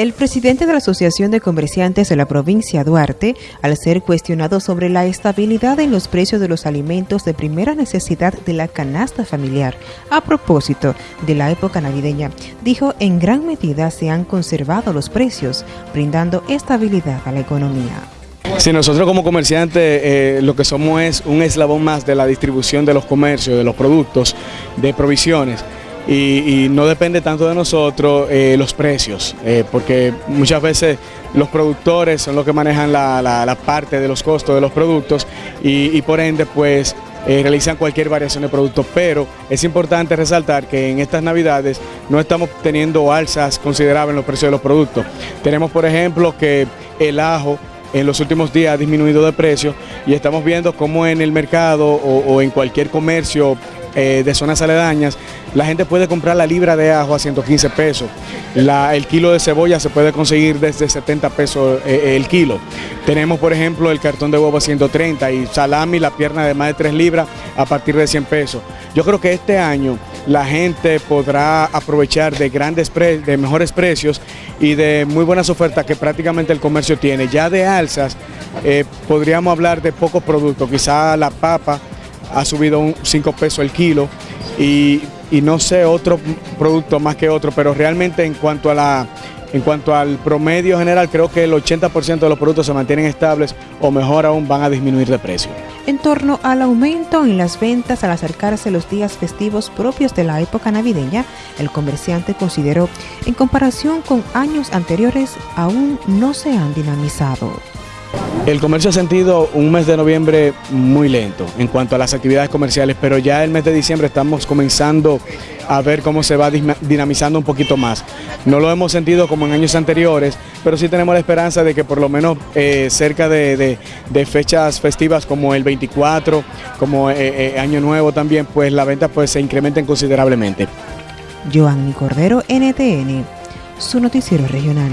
El presidente de la Asociación de Comerciantes de la provincia Duarte, al ser cuestionado sobre la estabilidad en los precios de los alimentos de primera necesidad de la canasta familiar, a propósito de la época navideña, dijo en gran medida se han conservado los precios, brindando estabilidad a la economía. Si nosotros como comerciantes eh, lo que somos es un eslabón más de la distribución de los comercios, de los productos, de provisiones y, no depende tanto de nosotros eh, los precios, eh, porque muchas veces los productores son los que manejan la, parte de los costos de los productos y, por ende pues eh, realizan cualquier variación de producto, pero es importante resaltar que en estas navidades no estamos teniendo alzas considerables en los precios de los productos. Tenemos por ejemplo que el ajo en los últimos días ha disminuido de precio y estamos viendo cómo en el mercado o en cualquier comercio eh, de zonas aledañas, la gente puede comprar la libra de ajo a 115 pesos. el kilo de cebolla se puede conseguir desde 70 pesos eh, el kilo. Tenemos, por ejemplo, el cartón de huevo a 130 y salami, la pierna de más de 3 libras a partir de 100 pesos. Yo creo que este año la gente podrá aprovechar de grandes de mejores precios y de muy buenas ofertas que prácticamente el comercio tiene. Ya de alzas eh, podríamos hablar de pocos productos, quizá la papa ha subido un 5 pesos el kilo y, no sé otro producto más que otro, pero realmente en cuanto a la en cuanto al promedio general, creo que el 80% de los productos se mantienen estables o mejor aún van a disminuir de precio. En torno al aumento en las ventas al acercarse los días festivos propios de la época navideña, el comerciante consideró, en comparación con años anteriores, aún no se han dinamizado. El comercio ha sentido un mes de noviembre muy lento en cuanto a las actividades comerciales, pero ya el mes de diciembre estamos comenzando a ver cómo se va dinamizando un poquito más. No lo hemos sentido como en años anteriores, pero sí tenemos la esperanza de que por lo menos eh, cerca de, fechas festivas como el 24, como eh, eh, Año Nuevo también, pues la venta pues, se incrementen considerablemente. NTN, su noticiero regional.